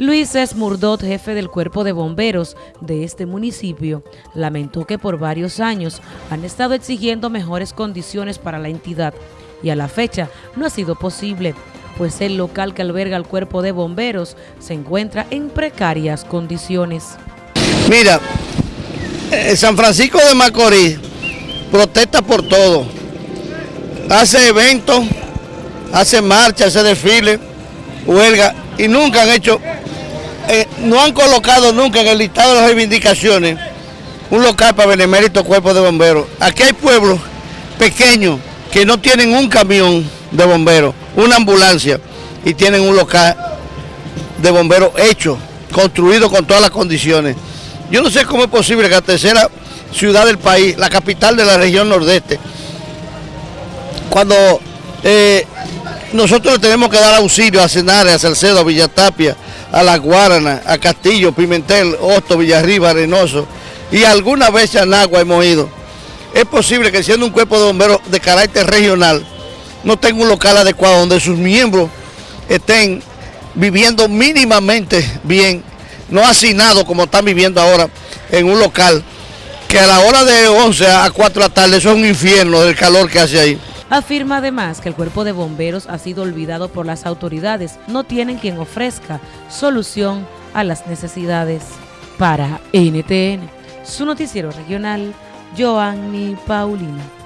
Luis Esmurdot, jefe del cuerpo de bomberos de este municipio, lamentó que por varios años han estado exigiendo mejores condiciones para la entidad y a la fecha no ha sido posible, pues el local que alberga el cuerpo de bomberos se encuentra en precarias condiciones. Mira, eh, San Francisco de Macorís protesta por todo, hace eventos, hace marchas, hace desfiles, huelga y nunca han hecho eh, no han colocado nunca en el listado de las reivindicaciones un local para benemérito cuerpo de bomberos. Aquí hay pueblos pequeños que no tienen un camión de bomberos, una ambulancia y tienen un local de bomberos hecho, construido con todas las condiciones. Yo no sé cómo es posible que la tercera ciudad del país, la capital de la región nordeste, cuando eh, nosotros tenemos que dar auxilio a Cenares, a Salcedo, a Villatapia, a La Guarana, a Castillo, Pimentel, Hosto, Villarriba, Arenoso y alguna vez a Nagua hemos ido. Es posible que siendo un cuerpo de bomberos de carácter regional no tenga un local adecuado donde sus miembros estén viviendo mínimamente bien, no hacinados como están viviendo ahora en un local que a la hora de 11 a 4 de la tarde eso es un infierno del calor que hace ahí. Afirma además que el cuerpo de bomberos ha sido olvidado por las autoridades, no tienen quien ofrezca solución a las necesidades. Para NTN, su noticiero regional, Joanny Paulina.